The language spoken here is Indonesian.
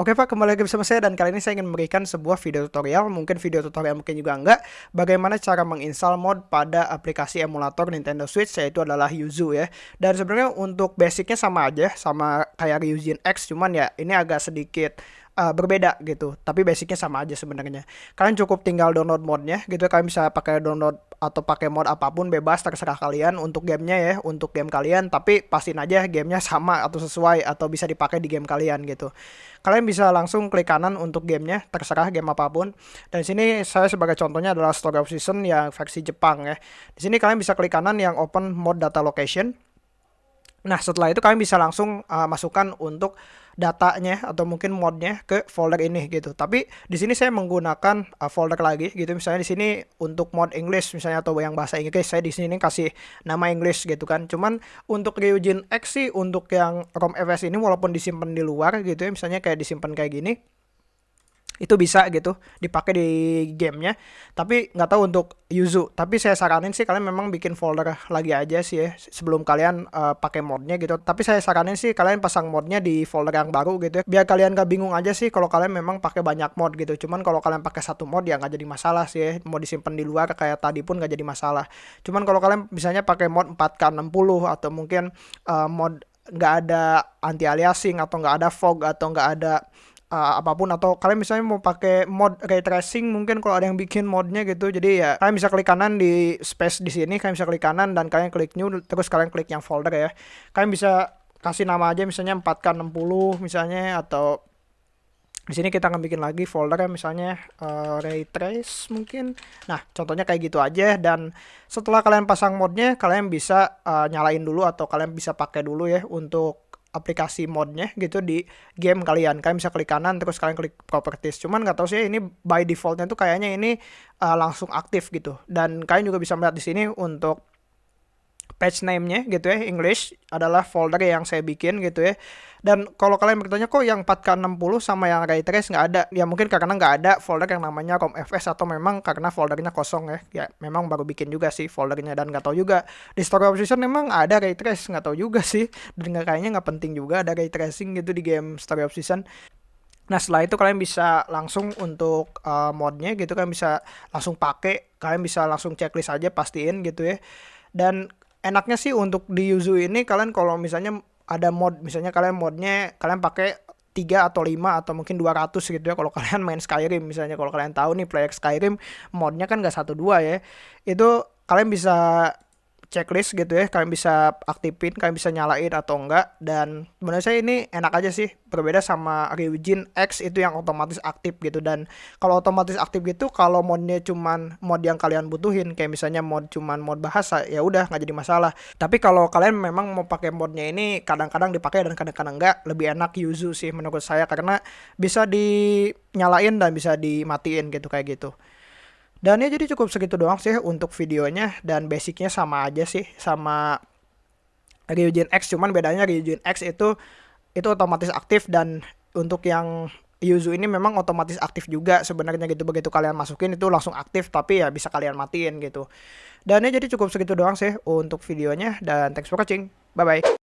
Oke Pak, kembali lagi bersama saya dan kali ini saya ingin memberikan sebuah video tutorial, mungkin video tutorial mungkin juga enggak, bagaimana cara menginstal mod pada aplikasi emulator Nintendo Switch yaitu adalah Yuzu ya. Dan sebenarnya untuk basicnya sama aja, sama kayak Ryujin X, cuman ya ini agak sedikit uh, berbeda gitu, tapi basicnya sama aja sebenarnya. Kalian cukup tinggal download modnya gitu, kalian bisa pakai download atau pakai mod apa pun bebas terserah kalian untuk gamenya ya untuk game kalian. Tapi pastiin aja gamenya sama atau sesuai atau bisa dipakai di game kalian gitu. Kalian bisa langsung klik kanan untuk gamenya terserah game apa pun. Dan sini saya sebagai contohnya adalah Story of Season yang versi Jepang ya. Di sini kalian bisa klik kanan yang open mod data location Nah, setelah itu kalian bisa langsung uh, masukkan untuk datanya atau mungkin modnya ke folder ini gitu. Tapi di sini saya menggunakan uh, folder lagi gitu. Misalnya di sini untuk mod English misalnya atau yang bahasa Inggris saya di sini kasih nama English gitu kan. Cuman untuk Ryujin X sih untuk yang ROM FS ini walaupun disimpan di luar gitu ya, misalnya kayak disimpan kayak gini itu bisa gitu dipakai di gamenya. Tapi nggak tahu untuk Yuzu. Tapi saya saranin sih kalian memang bikin folder lagi aja sih ya sebelum kalian uh, pakai modnya gitu. Tapi saya saranin sih kalian pasang modnya di folder yang baru gitu ya. Biar kalian gak bingung aja sih kalau kalian memang pakai banyak mod gitu. Cuman kalau kalian pakai satu mod ya nggak jadi masalah sih ya. Mau disimpan di luar kayak tadi pun nggak jadi masalah. Cuman kalau kalian misalnya pakai mod 4K60 atau mungkin uh, mod nggak ada anti aliasing atau nggak ada fog atau nggak ada uh, apa pun atau kalian misalnya mau pakai mod ray tracing mungkin kalau ada yang bikin modnya gitu. Jadi ya kalian bisa klik kanan di space di sini kalian bisa klik kanan dan kalian klik new terus kalian klik yang folder ya. Kalian bisa kasih nama aja misalnya 4K60 misalnya atau di sini kita akan bikin lagi folder ya misalnya uh, ray trace mungkin. Nah contohnya kayak gitu aja dan setelah kalian pasang modnya kalian bisa uh, nyalain dulu atau kalian bisa pakai dulu ya untuk aplikasi modnya gitu di game kalian. Kalian bisa klik kanan terus kalian klik properties. Cuman nggak tahu sih ini by defaultnya tuh kayaknya ini uh, langsung aktif gitu. Dan kalian juga bisa melihat di sini untuk page name-nya gitu ya English adalah folder yang saya bikin gitu ya. Dan kalau kalian bertanya kok yang 4K60 sama yang ray trace nggak ada? Ya mungkin karena nggak ada folder yang namanya ROM-FS atau memang karena foldernya kosong ya. Ya memang baru bikin juga sih foldernya dan nggak tahu juga. Di story of season memang ada ray trace nggak tahu juga sih. Dan nggak kayaknya nggak penting juga ada ray tracing gitu di game story of season Nah setelah itu kalian bisa langsung untuk uh, modnya gitu kan bisa langsung pakai kalian bisa langsung checklist aja pastiin gitu ya. Dan enaknya sih untuk di Yuzu ini kalian kalau misalnya ada mod misalnya kalian modnya kalian pakai tiga atau lima atau mungkin 200 gitu ya kalau kalian main Skyrim misalnya. Kalau kalian tahu nih player Skyrim modnya kan gak satu dua ya. Itu kalian bisa checklist gitu ya kalian bisa aktifin kalian bisa nyalain atau enggak. Dan menurut saya ini enak aja sih berbeda sama Ryujin X itu yang otomatis aktif gitu. Dan kalau otomatis aktif gitu kalau modnya cuman mod yang kalian butuhin kayak misalnya mod cuman mod bahasa ya udah nggak jadi masalah. Tapi kalau kalian memang mau pakai modnya ini kadang-kadang dipakai dan kadang-kadang enggak lebih enak Yuzu sih menurut saya. Karena bisa dinyalain dan bisa dimatiin gitu kayak gitu dan ya jadi cukup segitu doang sih untuk videonya dan basicnya sama aja sih sama Ryujin X cuman bedanya Ryujin X itu itu otomatis aktif dan untuk yang Yuzu ini memang otomatis aktif juga sebenarnya gitu begitu kalian masukin itu langsung aktif tapi ya bisa kalian matiin gitu. Dan ya jadi cukup segitu doang sih untuk videonya dan thanks for watching. Bye bye.